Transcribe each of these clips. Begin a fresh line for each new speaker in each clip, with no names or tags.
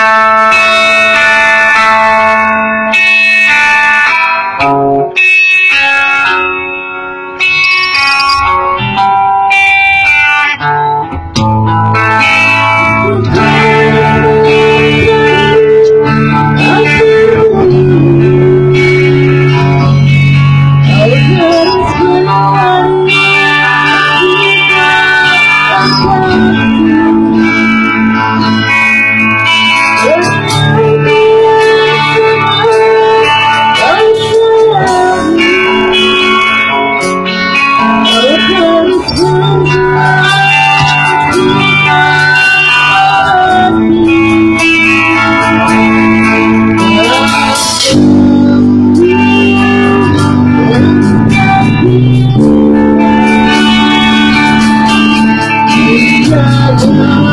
Música tonight.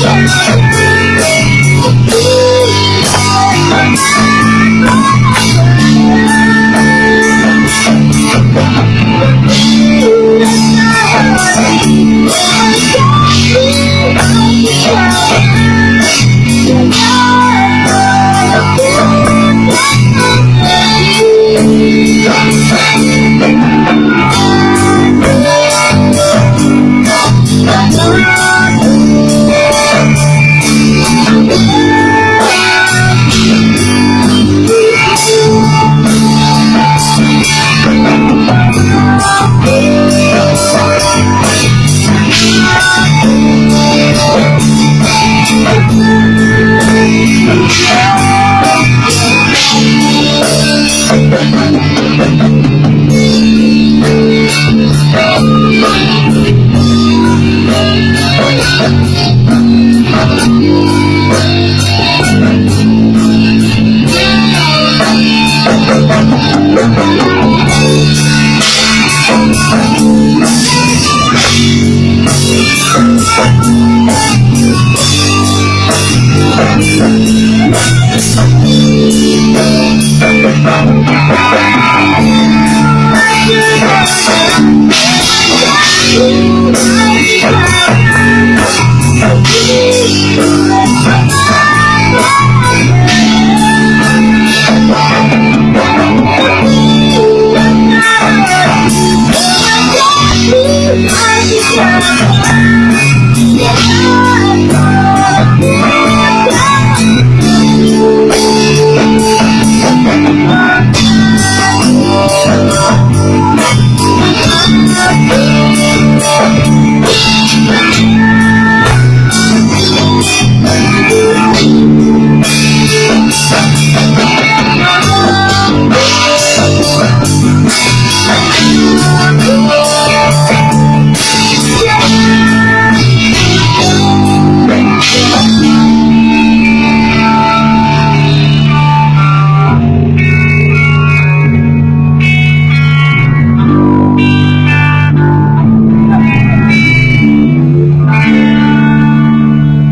Thank